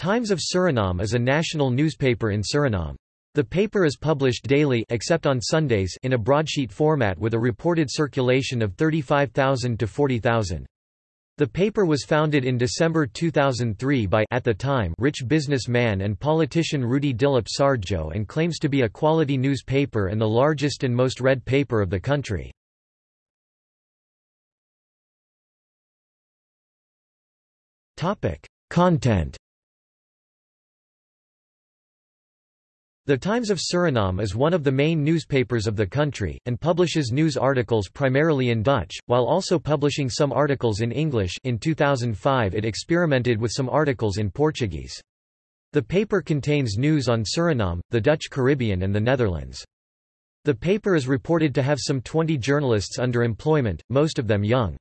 Times of Suriname is a national newspaper in Suriname. The paper is published daily except on Sundays in a broadsheet format with a reported circulation of 35,000 to 40,000. The paper was founded in December 2003 by at the time rich businessman and politician Rudy Dilip Sardjoe and claims to be a quality newspaper and the largest and most read paper of the country. Topic: Content The Times of Suriname is one of the main newspapers of the country, and publishes news articles primarily in Dutch, while also publishing some articles in English in 2005 it experimented with some articles in Portuguese. The paper contains news on Suriname, the Dutch Caribbean and the Netherlands. The paper is reported to have some 20 journalists under employment, most of them young.